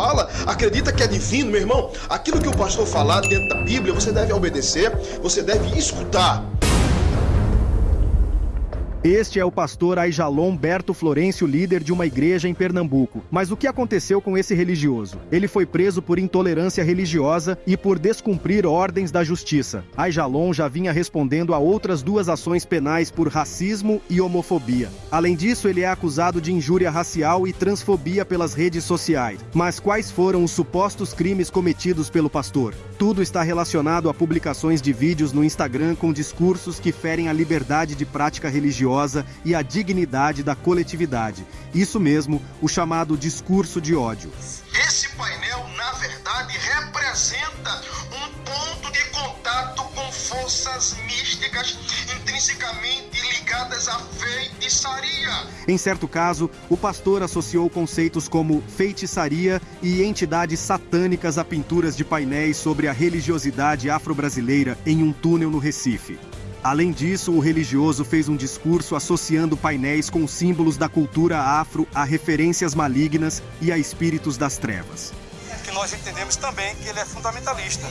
fala, acredita que é divino, meu irmão. Aquilo que o pastor falar dentro da Bíblia, você deve obedecer, você deve escutar. Este é o pastor Aijalon Berto Florencio, líder de uma igreja em Pernambuco. Mas o que aconteceu com esse religioso? Ele foi preso por intolerância religiosa e por descumprir ordens da justiça. Aijalon já vinha respondendo a outras duas ações penais por racismo e homofobia. Além disso, ele é acusado de injúria racial e transfobia pelas redes sociais. Mas quais foram os supostos crimes cometidos pelo pastor? Tudo está relacionado a publicações de vídeos no Instagram com discursos que ferem a liberdade de prática religiosa religiosa e a dignidade da coletividade. Isso mesmo, o chamado discurso de ódio. Esse painel, na verdade, representa um ponto de contato com forças místicas intrinsecamente ligadas à feitiçaria. Em certo caso, o pastor associou conceitos como feitiçaria e entidades satânicas a pinturas de painéis sobre a religiosidade afro-brasileira em um túnel no Recife. Além disso, o religioso fez um discurso associando painéis com símbolos da cultura afro a referências malignas e a espíritos das trevas. Que nós entendemos também que ele é fundamentalista.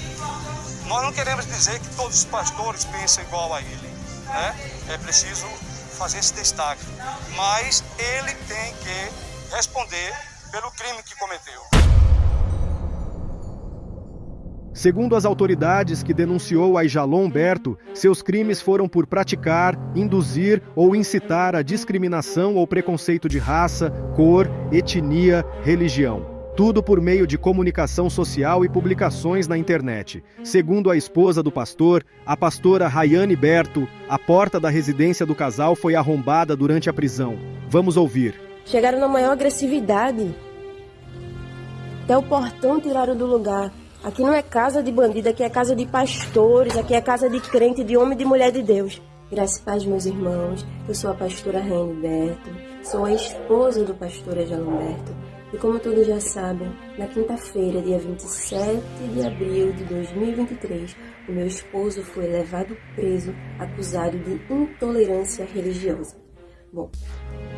Nós não queremos dizer que todos os pastores pensam igual a ele. Né? É preciso fazer esse destaque. Mas ele tem que responder pelo crime que cometeu. Segundo as autoridades que denunciou a Berto, seus crimes foram por praticar, induzir ou incitar a discriminação ou preconceito de raça, cor, etnia, religião. Tudo por meio de comunicação social e publicações na internet. Segundo a esposa do pastor, a pastora Rayane Berto, a porta da residência do casal foi arrombada durante a prisão. Vamos ouvir. Chegaram na maior agressividade. Até o portão tiraram do lugar. Aqui não é casa de bandido, aqui é casa de pastores, aqui é casa de crente, de homem e de mulher de Deus. Graças a paz, meus irmãos, eu sou a pastora Berto, sou a esposa do pastor Berto. E como todos já sabem, na quinta-feira, dia 27 de abril de 2023, o meu esposo foi levado preso, acusado de intolerância religiosa. Bom,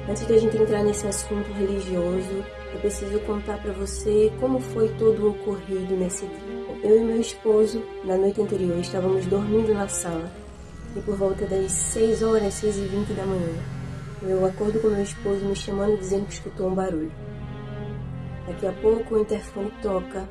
antes de a gente entrar nesse assunto religioso, eu preciso contar para você como foi todo o ocorrido nesse dia. Eu e meu esposo, na noite anterior, estávamos dormindo na sala e por volta das 6 horas, 6 e 20 da manhã, eu acordo com meu esposo me chamando dizendo que escutou um barulho. Daqui a pouco o interfone toca,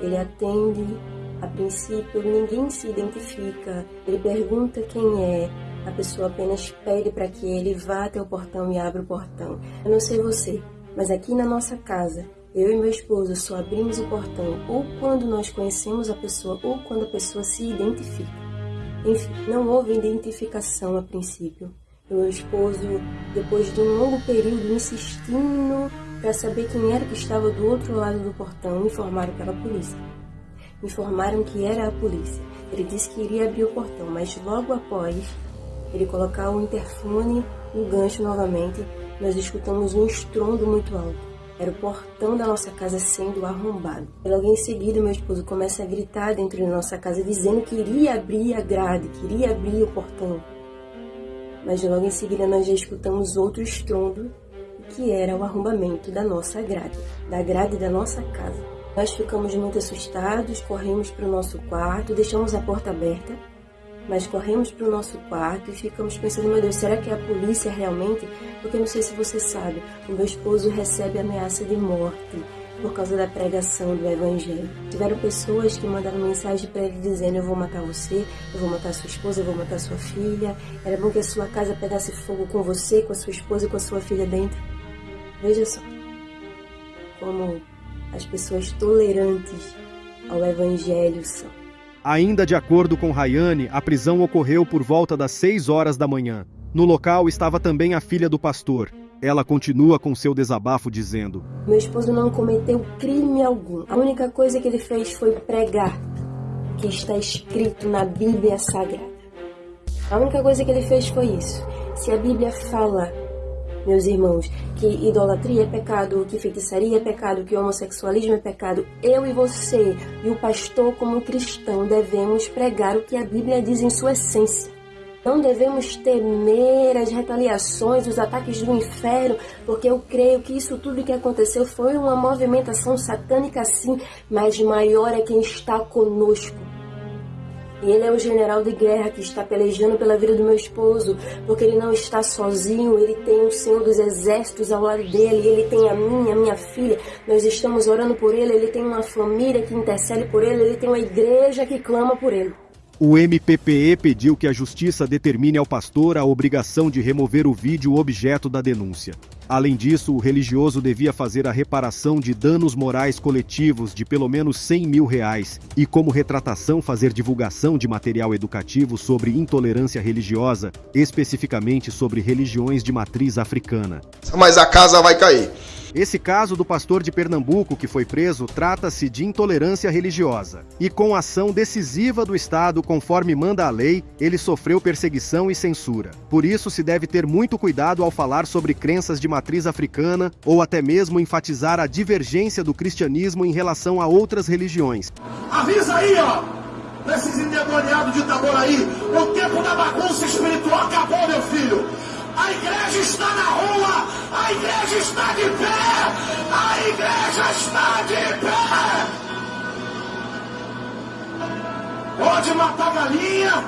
ele atende, a princípio ninguém se identifica, ele pergunta quem é, a pessoa apenas pede para que ele vá até o portão e abra o portão. Eu não sei você, mas aqui na nossa casa, eu e meu esposo só abrimos o portão ou quando nós conhecemos a pessoa ou quando a pessoa se identifica. Enfim, não houve identificação a princípio. Meu esposo, depois de um longo período insistindo para saber quem era que estava do outro lado do portão, informaram pela polícia. Informaram que era a polícia. Ele disse que iria abrir o portão, mas logo após ele colocar o interfone no gancho novamente, nós escutamos um estrondo muito alto. Era o portão da nossa casa sendo arrombado. E logo em seguida, meu esposo começa a gritar dentro da nossa casa, dizendo que iria abrir a grade, que iria abrir o portão. Mas logo em seguida, nós já escutamos outro estrondo, que era o arrombamento da nossa grade, da grade da nossa casa. Nós ficamos muito assustados, corremos para o nosso quarto, deixamos a porta aberta mas corremos para o nosso quarto e ficamos pensando, meu Deus, será que é a polícia realmente? Porque não sei se você sabe, o meu esposo recebe ameaça de morte por causa da pregação do Evangelho. Tiveram pessoas que mandaram mensagem para ele dizendo: Eu vou matar você, eu vou matar sua esposa, eu vou matar sua filha. Era bom que a sua casa pegasse fogo com você, com a sua esposa e com a sua filha dentro. Veja só como as pessoas tolerantes ao Evangelho são. Ainda de acordo com Rayane, a prisão ocorreu por volta das 6 horas da manhã. No local estava também a filha do pastor. Ela continua com seu desabafo dizendo: Meu esposo não cometeu crime algum. A única coisa que ele fez foi pregar o que está escrito na Bíblia Sagrada. A única coisa que ele fez foi isso. Se a Bíblia fala meus irmãos, que idolatria é pecado, que feitiçaria é pecado, que homossexualismo é pecado, eu e você e o pastor como cristão devemos pregar o que a Bíblia diz em sua essência. Não devemos temer as retaliações, os ataques do inferno, porque eu creio que isso tudo que aconteceu foi uma movimentação satânica sim, mas maior é quem está conosco. Ele é o general de guerra que está pelejando pela vida do meu esposo, porque ele não está sozinho, ele tem o Senhor dos Exércitos ao lado dele, ele tem a minha, a minha filha. Nós estamos orando por ele, ele tem uma família que intercede por ele, ele tem uma igreja que clama por ele. O MPPE pediu que a justiça determine ao pastor a obrigação de remover o vídeo objeto da denúncia. Além disso, o religioso devia fazer a reparação de danos morais coletivos de pelo menos 100 mil reais e, como retratação, fazer divulgação de material educativo sobre intolerância religiosa, especificamente sobre religiões de matriz africana. Mas a casa vai cair. Esse caso do pastor de Pernambuco que foi preso trata-se de intolerância religiosa. E com ação decisiva do Estado, conforme manda a lei, ele sofreu perseguição e censura. Por isso se deve ter muito cuidado ao falar sobre crenças de matriz africana ou até mesmo enfatizar a divergência do cristianismo em relação a outras religiões. Avisa aí, ó! Nesses endemoniados de Itaboraí, o tempo da bagunça espiritual acabou, meu filho! A igreja está na rua, a igreja está de pé, a igreja está de pé. Pode matar galinha,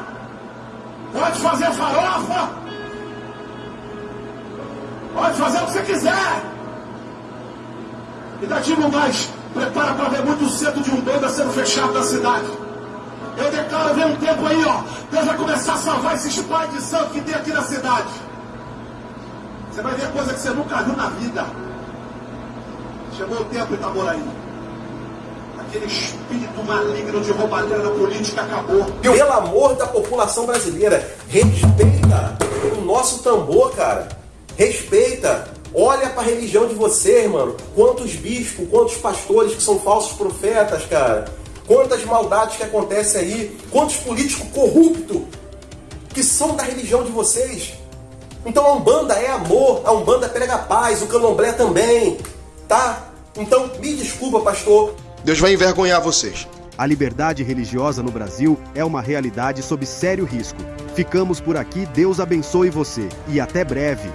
pode fazer farofa, pode fazer o que você quiser. E daqui não mais, prepara para ver muito cedo de um banda sendo fechado na cidade. Eu declaro ver um tempo aí, ó. Deus vai começar a salvar esses pais de santo que tem aqui na cidade. Você vai ver coisa que você nunca viu na vida. Chegou o tempo, Itaboraí. Aquele espírito maligno de roubalheira política acabou. Pelo amor da população brasileira, respeita o nosso tambor, cara. Respeita. Olha para a religião de vocês, mano. Quantos bispos, quantos pastores que são falsos profetas, cara. Quantas maldades que acontecem aí. Quantos políticos corruptos que são da religião de vocês. Então a Umbanda é amor, a Umbanda prega paz, o Candomblé também, tá? Então me desculpa, pastor. Deus vai envergonhar vocês. A liberdade religiosa no Brasil é uma realidade sob sério risco. Ficamos por aqui, Deus abençoe você e até breve.